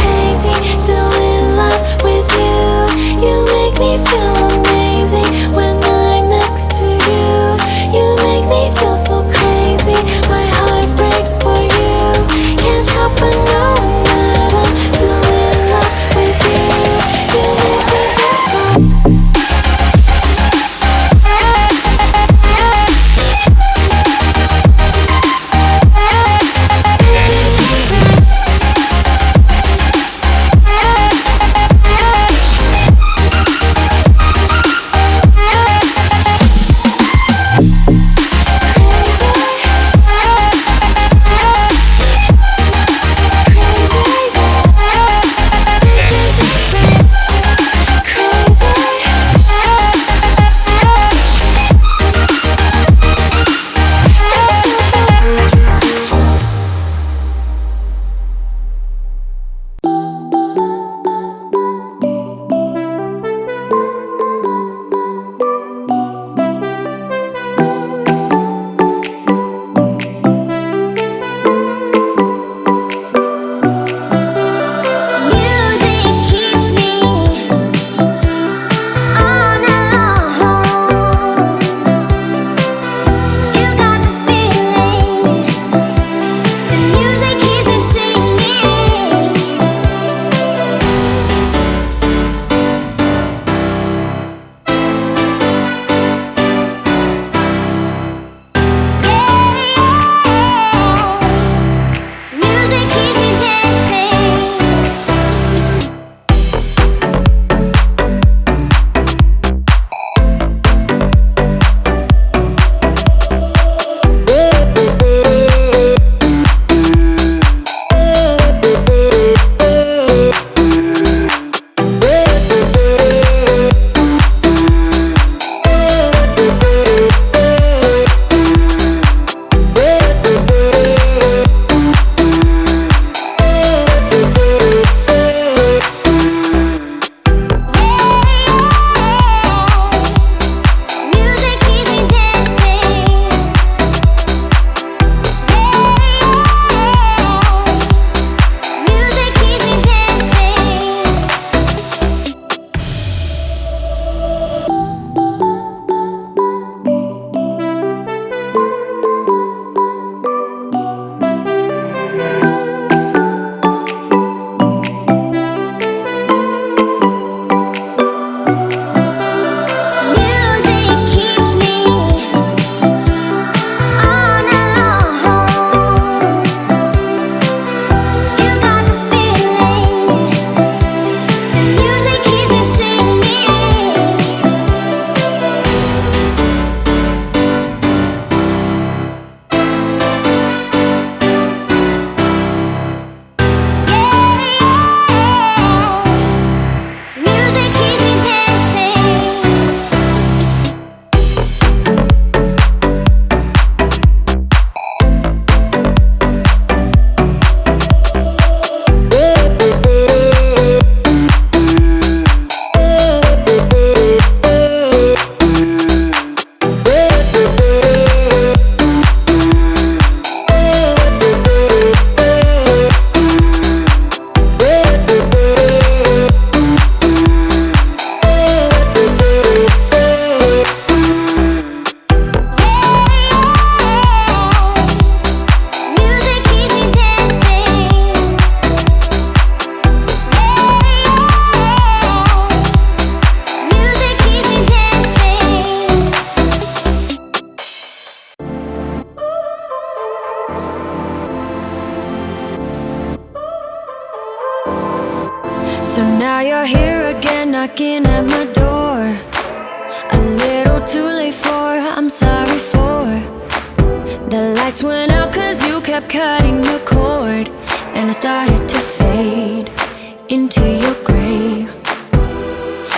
crazy, still So now you're here again, knocking at my door. A little too late for, I'm sorry for. The lights went out cause you kept cutting the cord. And I started to fade into your grave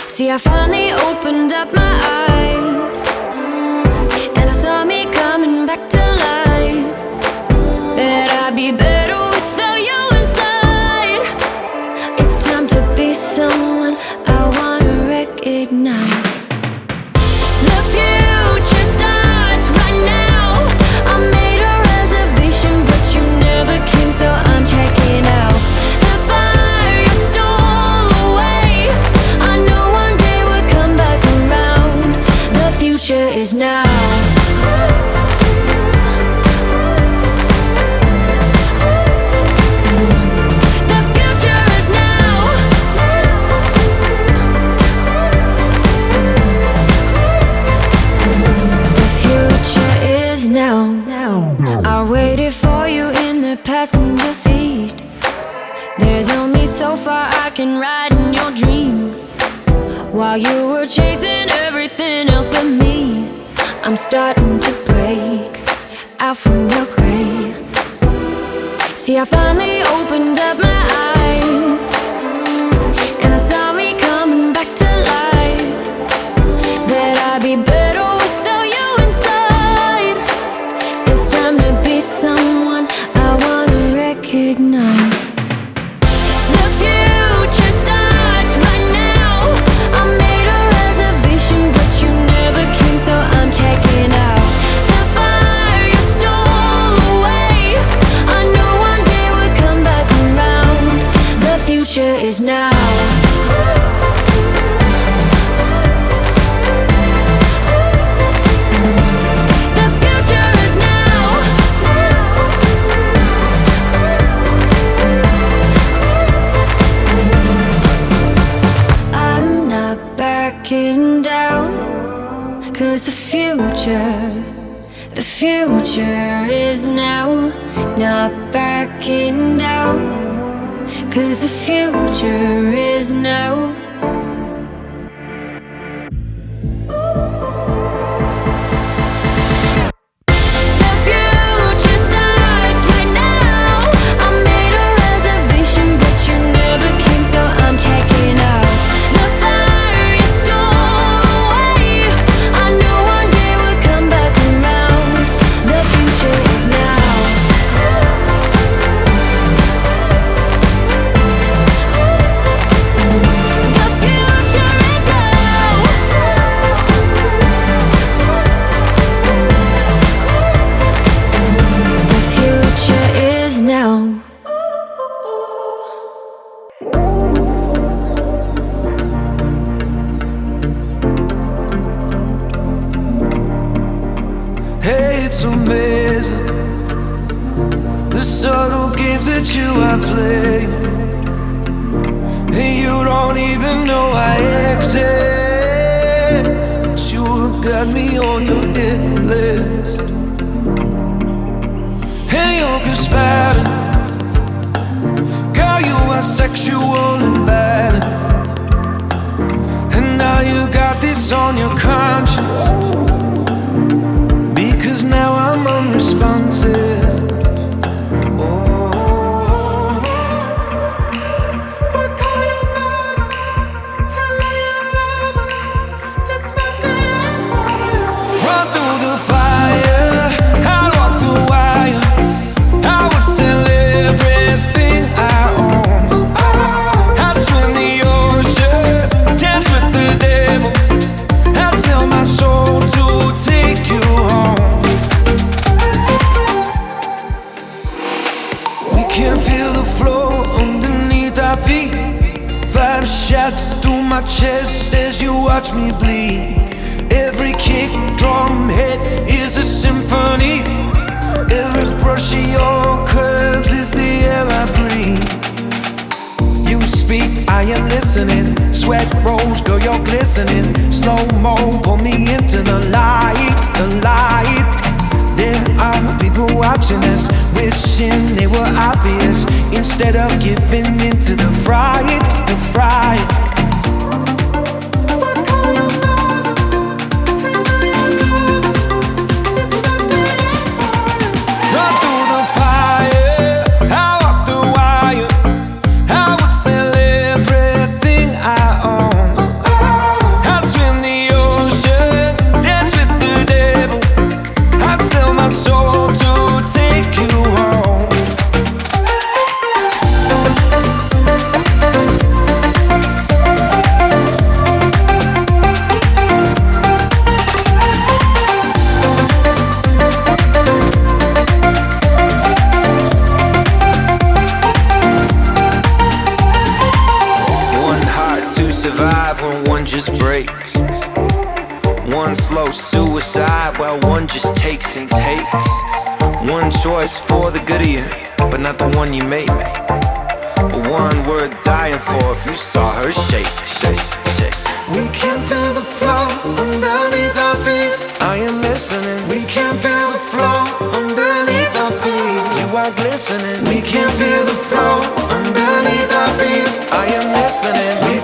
See, I finally opened up I waited for you in the passenger seat. There's only so far I can ride in your dreams. While you were chasing everything else but me, I'm starting to break out from your gray. See, I finally opened up my eyes, mm, and I saw me coming back to life. That I'd be future is now. The future is now. I'm not backing down. Cause the future, the future is now. Not backing down. Cause the future is now. Games that you are playing, and you don't even know I exist. But you have got me on your hit list, and you're conspiring. Girl, you are sexual and bad, and now you got this on your conscience. My chest as you watch me bleed. Every kick, drum hit is a symphony. Every brush of your curves is the air I breathe. You speak, I am listening. Sweat rolls, girl, you're glistening. Slow mo, pull me into the light, the light. There are people watching us, wishing they were obvious. Instead of giving into the fright, the fright. Just breaks. One slow suicide while one just takes and takes. One choice for the good of you, but not the one you make. One worth dying for if you saw her shake, shake, shake. We can feel the flow underneath our feet. I am listening. We can feel the flow underneath our feet. You are glistening. We can feel the flow underneath our feet. I am listening.